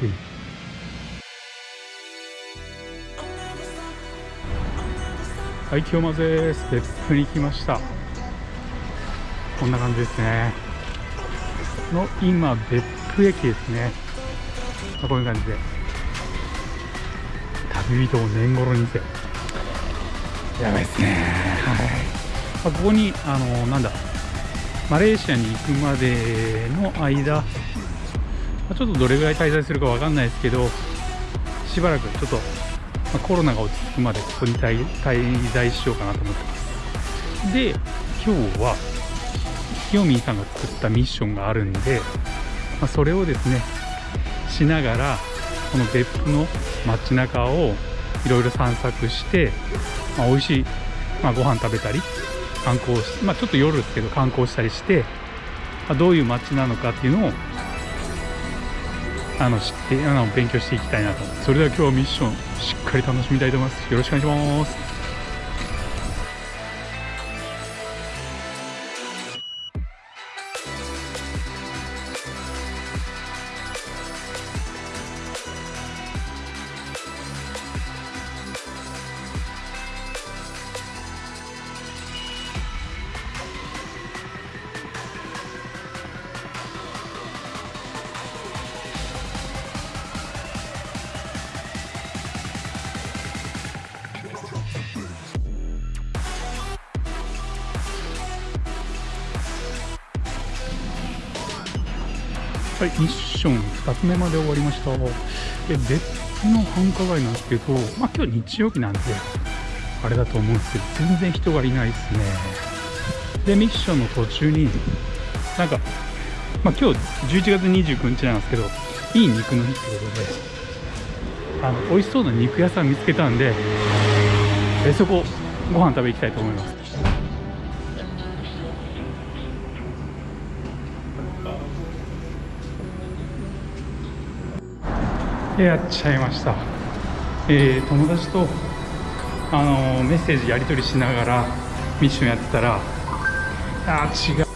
うん。はい清間です。別府に来ました。こんな感じですね。の今別府駅ですね。こういう感じで。旅人を年頃にせやばいですね。はい。あここにあのなんだ。マレーシアに行くまでの間ちょっとどれぐらい滞在するかわかんないですけどしばらくちょっと、ま、コロナが落ち着くまでここに滞在しようかなと思ってます。で今日は清見さんが作ったミッションがあるんで、まあ、それをですねしながらこの別府の街中をいろいろ散策して、まあ、美味しい、まあ、ご飯食べたり観光し、まあ、ちょっと夜ですけど観光したりして、まあ、どういう街なのかっていうのをあの知ってあの勉強していきたいなと。それでは今日はミッションしっかり楽しみたいと思います。よろしくお願いします。はい、ミッション2つ目まで終わりました。で、別の繁華街なんですけど、まあ今日日曜日なんで、あれだと思うんですけど、全然人がいないですね。で、ミッションの途中に、なんか、まあ今日11月29日なんですけど、いい肉の日ってことで、あの、美味しそうな肉屋さん見つけたんで、えそこ、ご飯食べ行きたいと思います。やっちゃいました、えー、友達と、あの、メッセージやり取りしながらミッションやってたらあ違う。